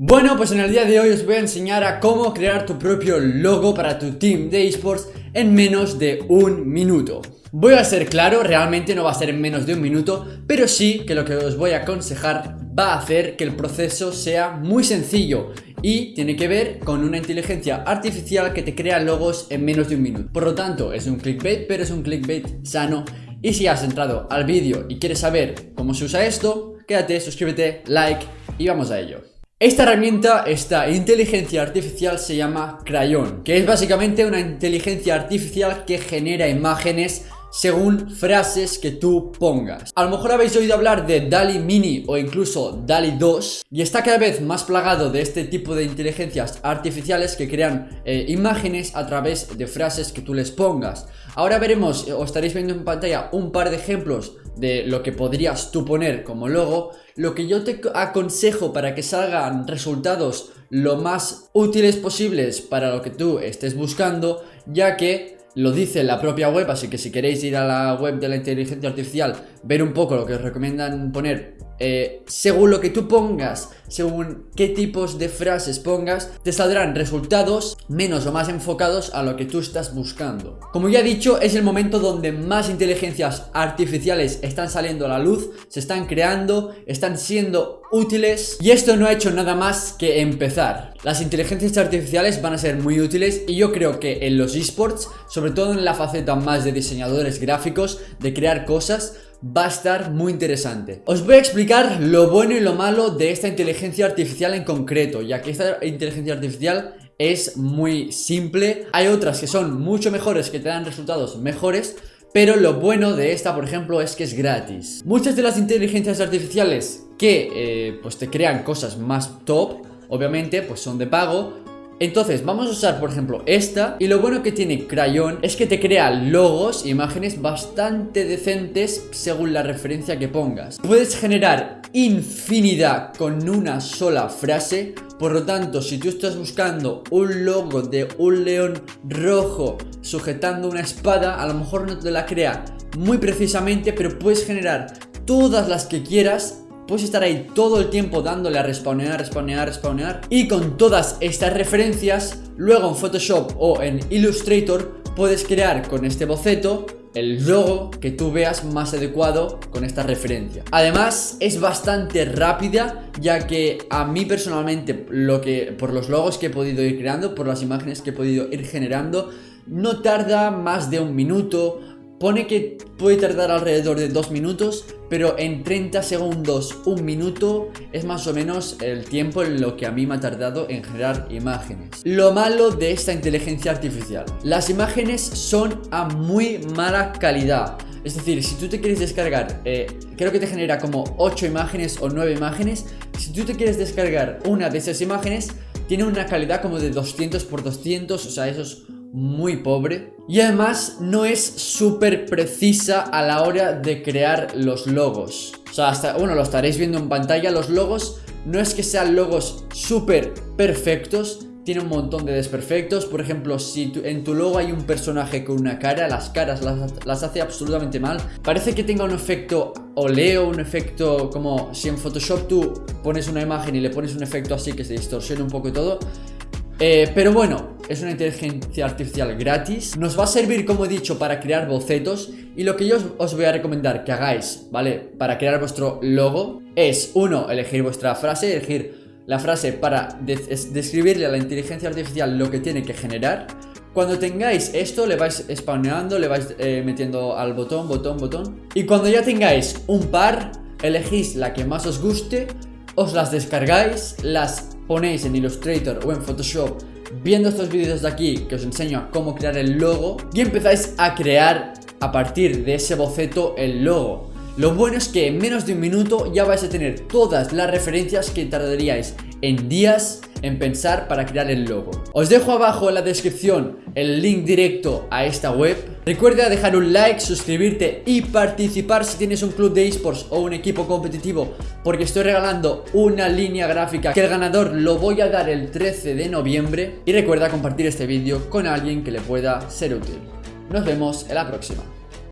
Bueno, pues en el día de hoy os voy a enseñar a cómo crear tu propio logo para tu team de esports en menos de un minuto. Voy a ser claro, realmente no va a ser en menos de un minuto, pero sí que lo que os voy a aconsejar va a hacer que el proceso sea muy sencillo y tiene que ver con una inteligencia artificial que te crea logos en menos de un minuto. Por lo tanto, es un clickbait, pero es un clickbait sano. Y si has entrado al vídeo y quieres saber cómo se usa esto, quédate, suscríbete, like y vamos a ello. Esta herramienta, esta inteligencia artificial se llama Crayon, que es básicamente una inteligencia artificial que genera imágenes según frases que tú pongas. A lo mejor habéis oído hablar de DALI Mini o incluso DALI 2 y está cada vez más plagado de este tipo de inteligencias artificiales que crean eh, imágenes a través de frases que tú les pongas. Ahora veremos, o estaréis viendo en pantalla, un par de ejemplos de lo que podrías tú poner como logo, lo que yo te aconsejo para que salgan resultados lo más útiles posibles para lo que tú estés buscando, ya que lo dice la propia web, así que si queréis ir a la web de la inteligencia artificial, ver un poco lo que os recomiendan poner eh, según lo que tú pongas, según qué tipos de frases pongas, te saldrán resultados menos o más enfocados a lo que tú estás buscando. Como ya he dicho, es el momento donde más inteligencias artificiales están saliendo a la luz, se están creando, están siendo útiles y esto no ha hecho nada más que empezar. Las inteligencias artificiales van a ser muy útiles y yo creo que en los esports, sobre todo en la faceta más de diseñadores gráficos, de crear cosas, va a estar muy interesante. Os voy a explicar lo bueno y lo malo de esta inteligencia artificial en concreto, ya que esta inteligencia artificial es muy simple. Hay otras que son mucho mejores, que te dan resultados mejores, pero lo bueno de esta, por ejemplo, es que es gratis. Muchas de las inteligencias artificiales que eh, pues te crean cosas más top, obviamente, pues son de pago, entonces vamos a usar por ejemplo esta Y lo bueno que tiene Crayon es que te crea logos imágenes bastante decentes según la referencia que pongas. Puedes generar infinidad con una sola frase Por lo tanto si tú estás buscando un logo de un león rojo sujetando una espada A lo mejor no te la crea muy precisamente pero puedes generar todas las que quieras Puedes estar ahí todo el tiempo dándole a respawnear, respawnear, respawnear. Y con todas estas referencias Luego en Photoshop o en Illustrator Puedes crear con este boceto el logo que tú veas más adecuado con esta referencia. Además es bastante rápida ya que a mí personalmente lo que por los logos que he podido ir creando Por las imágenes que he podido ir generando No tarda más de un minuto Pone que puede tardar alrededor de 2 minutos, pero en 30 segundos, un minuto es más o menos el tiempo en lo que a mí me ha tardado en generar imágenes. Lo malo de esta inteligencia artificial, las imágenes son a muy mala calidad. Es decir, si tú te quieres descargar, eh, creo que te genera como 8 imágenes o 9 imágenes, si tú te quieres descargar una de esas imágenes, tiene una calidad como de 200 por 200, o sea, eso es muy pobre y además no es súper precisa a la hora de crear los logos. O sea, hasta, bueno, lo estaréis viendo en pantalla los logos no es que sean logos súper perfectos tiene un montón de desperfectos. Por ejemplo, si en tu logo hay un personaje con una cara Las caras las, las, hace absolutamente mal. Parece que tenga un efecto oleo, un efecto como si en Photoshop tú pones una imagen y le pones un efecto así que se distorsiona un poco todo eh, pero bueno, es una inteligencia artificial gratis. Nos va a servir, como he dicho, para crear bocetos. Y lo que yo os voy a recomendar que hagáis, ¿vale? Para crear vuestro logo Es, uno, elegir vuestra frase Elegir la frase para describirle a la inteligencia artificial lo que tiene que generar. Cuando tengáis esto, le vais spawneando, le vais eh, metiendo al botón, botón, botón. Y cuando ya tengáis un par, elegís la que más os guste Os las descargáis, las ponéis en Illustrator o en Photoshop viendo estos vídeos de aquí que os enseño a cómo crear el logo y empezáis a crear a partir de ese boceto el logo. Lo bueno es que en menos de un minuto ya vais a tener todas las referencias que tardaríais en días en pensar para crear el logo. Os dejo abajo en la descripción el link directo a esta web. Recuerda dejar un like, suscribirte y participar si tienes un club de esports o un equipo competitivo porque estoy regalando una línea gráfica que el ganador lo voy a dar el 13 de noviembre y recuerda compartir este vídeo con alguien que le pueda ser útil. Nos vemos en la próxima.